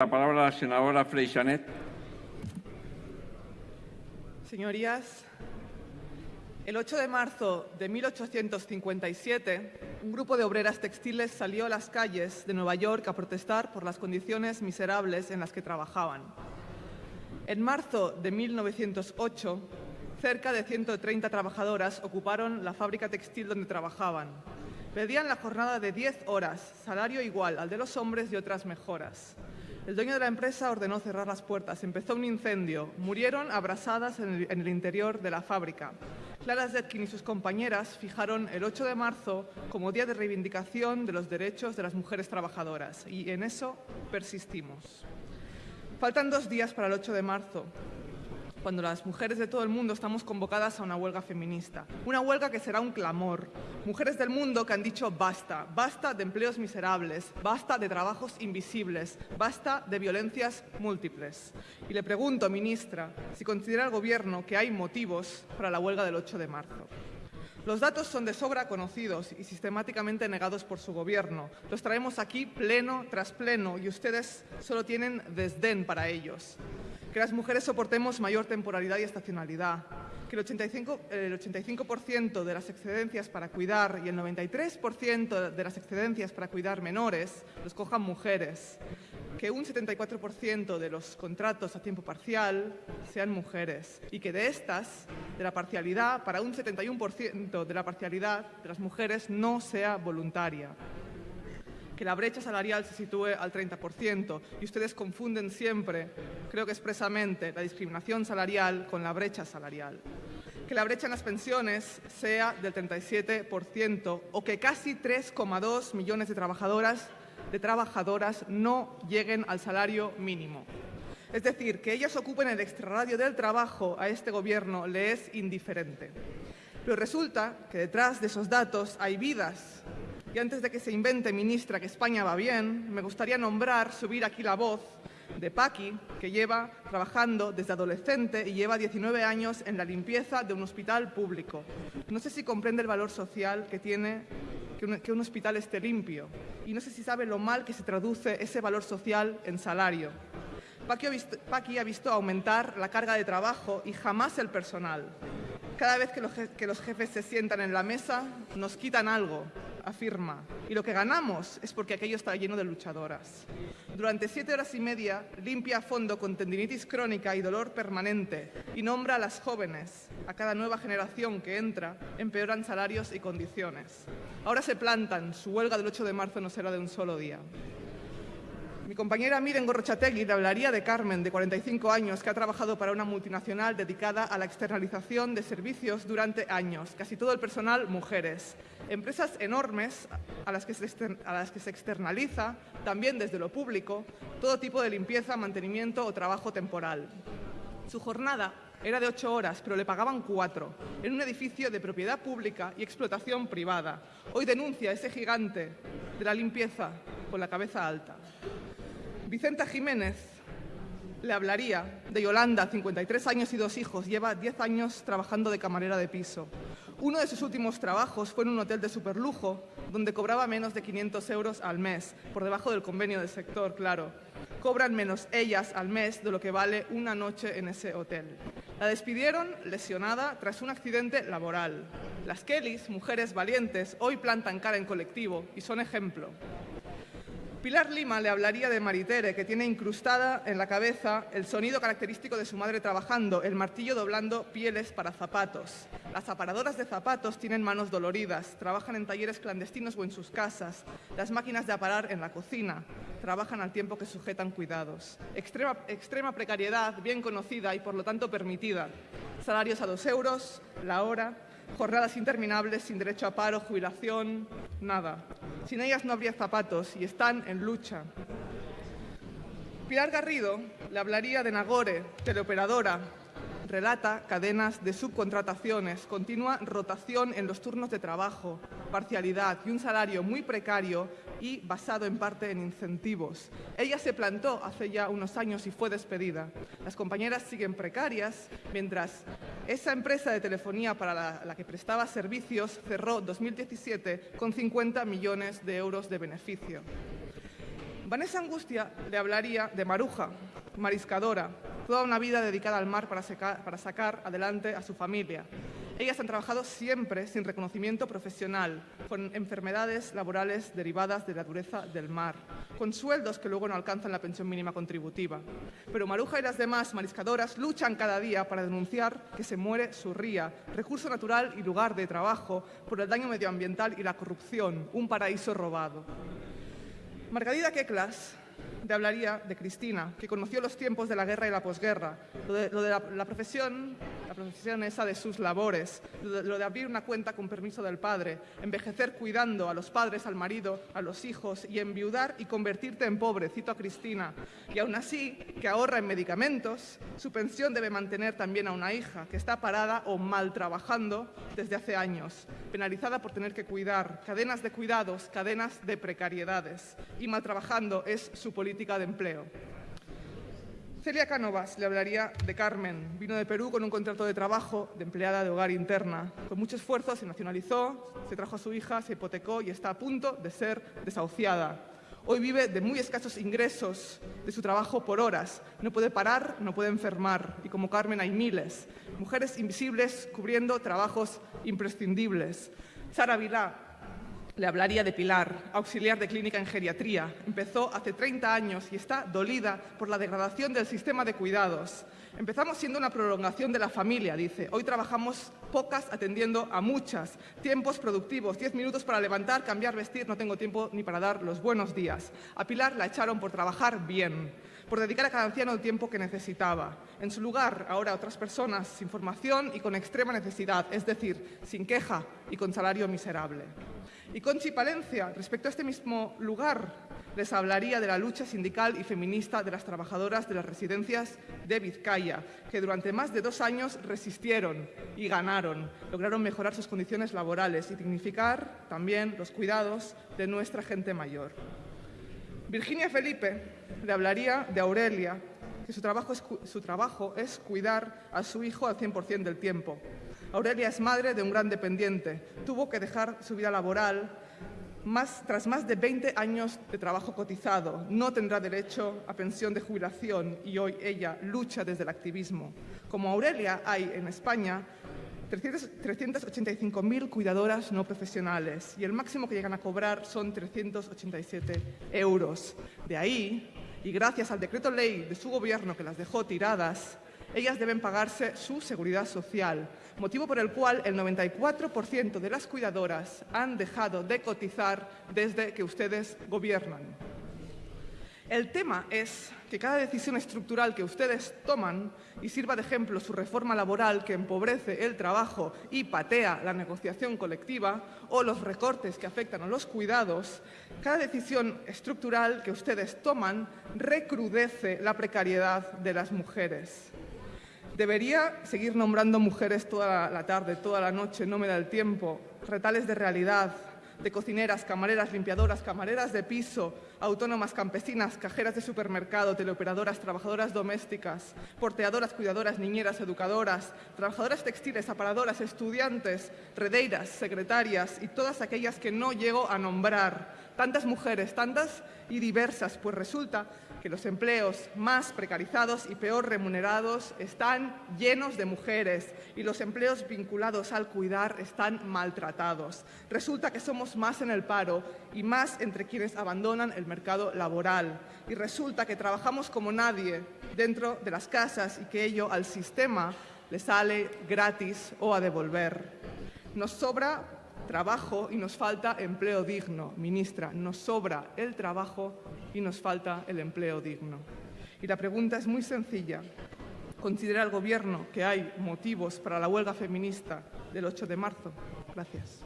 La palabra la senadora Freixanet. Señorías, el 8 de marzo de 1857, un grupo de obreras textiles salió a las calles de Nueva York a protestar por las condiciones miserables en las que trabajaban. En marzo de 1908, cerca de 130 trabajadoras ocuparon la fábrica textil donde trabajaban. Pedían la jornada de 10 horas, salario igual al de los hombres y otras mejoras. El dueño de la empresa ordenó cerrar las puertas. Empezó un incendio. Murieron abrasadas en el, interior de la fábrica. Clara Zetkin y sus compañeras fijaron el 8 de marzo como día de reivindicación de los derechos de las mujeres trabajadoras y en eso persistimos. Faltan dos días para el 8 de marzo cuando las mujeres de todo el mundo estamos convocadas a una huelga feminista. Una huelga que será un clamor. Mujeres del mundo que han dicho basta, basta de empleos miserables, basta de trabajos invisibles, basta de violencias múltiples. Y le pregunto, ministra, si considera el Gobierno que hay motivos para la huelga del 8 de marzo. Los datos son de sobra conocidos y sistemáticamente negados por su gobierno. Los traemos aquí pleno tras pleno y ustedes solo tienen desdén para ellos que las mujeres soportemos mayor temporalidad y estacionalidad, que el 85%, de las excedencias para cuidar y el 93% de las excedencias para cuidar menores los cojan mujeres, que un 74% de los contratos a tiempo parcial sean mujeres y que de estas, de la parcialidad, para un 71% de la parcialidad de las mujeres no sea voluntaria que la brecha salarial se sitúe al 30% y ustedes confunden siempre, creo que expresamente, la discriminación salarial con la brecha salarial. Que la brecha en las pensiones sea del 37% o que casi 3,2 millones de trabajadoras, de trabajadoras no lleguen al salario mínimo. Es decir, que ellas ocupen el extrarradio del trabajo a este Gobierno le es indiferente. Pero resulta que detrás de esos datos hay vidas y antes de que se invente, ministra, que España va bien, me gustaría nombrar, subir aquí la voz de Paqui, que lleva trabajando desde adolescente y lleva 19 años en la limpieza de un hospital público. No sé si comprende el valor social que tiene que un, hospital esté limpio y no sé si sabe lo mal que se traduce ese valor social en salario. Paqui ha, visto, Paqui ha visto aumentar la carga de trabajo y jamás el personal. Cada vez que los jefes se sientan en la mesa, nos quitan algo, afirma, y lo que ganamos es porque aquello está lleno de luchadoras. Durante siete horas y media limpia a fondo con tendinitis crónica y dolor permanente y nombra a las jóvenes, a cada nueva generación que entra, empeoran salarios y condiciones. Ahora se plantan, su huelga del 8 de marzo no será de un solo día. Mi compañera Miren Gorrochategui le hablaría de Carmen, de 45 años, que ha trabajado para una multinacional dedicada a la externalización de servicios durante años, casi todo el personal mujeres. Empresas enormes a las que se, a las que se externaliza, también desde lo público, todo tipo de limpieza, mantenimiento o trabajo temporal. Su jornada era de ocho horas, pero le pagaban cuatro, en un edificio de propiedad pública y explotación privada. Hoy denuncia ese gigante de la limpieza con la cabeza alta. Vicenta Jiménez le hablaría de Yolanda, 53 años y dos hijos, lleva 10 años trabajando de camarera de piso. Uno de sus últimos trabajos fue en un hotel de superlujo, donde cobraba menos de 500 euros al mes, por debajo del convenio del sector, claro. Cobran menos ellas al mes de lo que vale una noche en ese hotel. La despidieron lesionada tras un accidente laboral. Las Kellys, mujeres valientes, hoy plantan cara en colectivo y son ejemplo. Pilar Lima le hablaría de Maritere, que tiene incrustada en la cabeza el sonido característico de su madre trabajando, el martillo doblando pieles para zapatos. Las aparadoras de zapatos tienen manos doloridas, trabajan en talleres clandestinos o en sus casas. Las máquinas de aparar en la cocina trabajan al tiempo que sujetan cuidados. Extrema, precariedad, bien conocida y por lo tanto permitida. Salarios a dos euros la hora, jornadas interminables sin derecho a paro, jubilación, nada. Sin ellas no habría zapatos y están en lucha. Pilar Garrido le hablaría de Nagore, teleoperadora, relata cadenas de subcontrataciones, continua rotación en los turnos de trabajo, parcialidad y un salario muy precario y basado en parte en incentivos. Ella se plantó hace ya unos años y fue despedida. Las compañeras siguen precarias, mientras esa empresa de telefonía para la, que prestaba servicios cerró 2017 con 50 millones de euros de beneficio. Vanessa Angustia le hablaría de Maruja, mariscadora, toda una vida dedicada al mar para, secar- para sacar adelante a su familia. Ellas han trabajado siempre sin reconocimiento profesional, con enfermedades laborales derivadas de la dureza del mar, con sueldos que luego no alcanzan la pensión mínima contributiva. Pero Maruja y las demás mariscadoras luchan cada día para denunciar que se muere su ría, recurso natural y lugar de trabajo, por el daño medioambiental y la corrupción, un paraíso robado. Margarida Keklas te hablaría de Cristina, que conoció los tiempos de la guerra y la posguerra, lo de, la profesión, la profesión esa de sus labores, lo de, abrir una cuenta con permiso del padre, envejecer cuidando a los padres, al marido, a los hijos y enviudar y convertirte en pobre, cito a Cristina. Y aún así, que ahorra en medicamentos, su pensión debe mantener también a una hija que está parada o mal trabajando desde hace años, penalizada por tener que cuidar, cadenas de cuidados, cadenas de precariedades. Y mal trabajando es su política de empleo. Celia Cánovas le hablaría de Carmen. Vino de Perú con un contrato de trabajo de empleada de hogar interna. Con mucho esfuerzo se nacionalizó, se trajo a su hija, se hipotecó y está a punto de ser desahuciada. Hoy vive de muy escasos ingresos de su trabajo por horas. No puede parar, no puede enfermar. Y como Carmen hay miles. Mujeres invisibles cubriendo trabajos imprescindibles. Sara Vilá le hablaría de Pilar, auxiliar de clínica en geriatría. Empezó hace 30 años y está dolida por la degradación del sistema de cuidados. Empezamos siendo una prolongación de la familia, dice. Hoy trabajamos pocas atendiendo a muchas. Tiempos productivos, 10 minutos para levantar, cambiar, vestir, no tengo tiempo ni para dar los buenos días. A Pilar la echaron por trabajar bien, por dedicar a cada anciano el tiempo que necesitaba. En su lugar, ahora otras personas sin formación y con extrema necesidad, es decir, sin queja y con salario miserable. Y Conchi Palencia, respecto a este mismo lugar, les hablaría de la lucha sindical y feminista de las trabajadoras de las residencias de Vizcaya, que durante más de dos años resistieron y ganaron, lograron mejorar sus condiciones laborales y dignificar también los cuidados de nuestra gente mayor. Virginia Felipe le hablaría de Aurelia, que su trabajo es, cuidar a su hijo al 100% del tiempo. Aurelia es madre de un gran dependiente. Tuvo que dejar su vida laboral tras más de 20 años de trabajo cotizado. No tendrá derecho a pensión de jubilación y hoy ella lucha desde el activismo. Como Aurelia hay en España 300 385.000 cuidadoras no profesionales y el máximo que llegan a cobrar son 387 euros. De ahí, y gracias al decreto ley de su gobierno que las dejó tiradas, ellas deben pagarse su seguridad social, motivo por el cual el 94% de las cuidadoras han dejado de cotizar desde que ustedes gobiernan. El tema es que cada decisión estructural que ustedes toman y sirva de ejemplo su reforma laboral que empobrece el trabajo y patea la negociación colectiva o los recortes que afectan a los cuidados, cada decisión estructural que ustedes toman recrudece la precariedad de las mujeres. Debería seguir nombrando mujeres toda la tarde, toda la noche, no me da el tiempo, retales de realidad, de cocineras, camareras, limpiadoras, camareras de piso, autónomas, campesinas, cajeras de supermercado, teleoperadoras, trabajadoras domésticas, porteadoras, cuidadoras, niñeras, educadoras, trabajadoras textiles, aparadoras, estudiantes, redeiras, secretarias y todas aquellas que no llego a nombrar. Tantas mujeres, tantas y diversas, pues resulta que los empleos más precarizados y peor remunerados están llenos de mujeres y los empleos vinculados al cuidar están maltratados. Resulta que somos más en el paro y más entre quienes abandonan el mercado laboral. Y resulta que trabajamos como nadie dentro de las casas y que ello al sistema le sale gratis o a devolver. Nos sobra trabajo y nos falta empleo digno. Ministra, nos sobra el trabajo y nos falta el empleo digno. Y la pregunta es muy sencilla. ¿Considera el Gobierno que hay motivos para la huelga feminista del 8 de marzo? Gracias.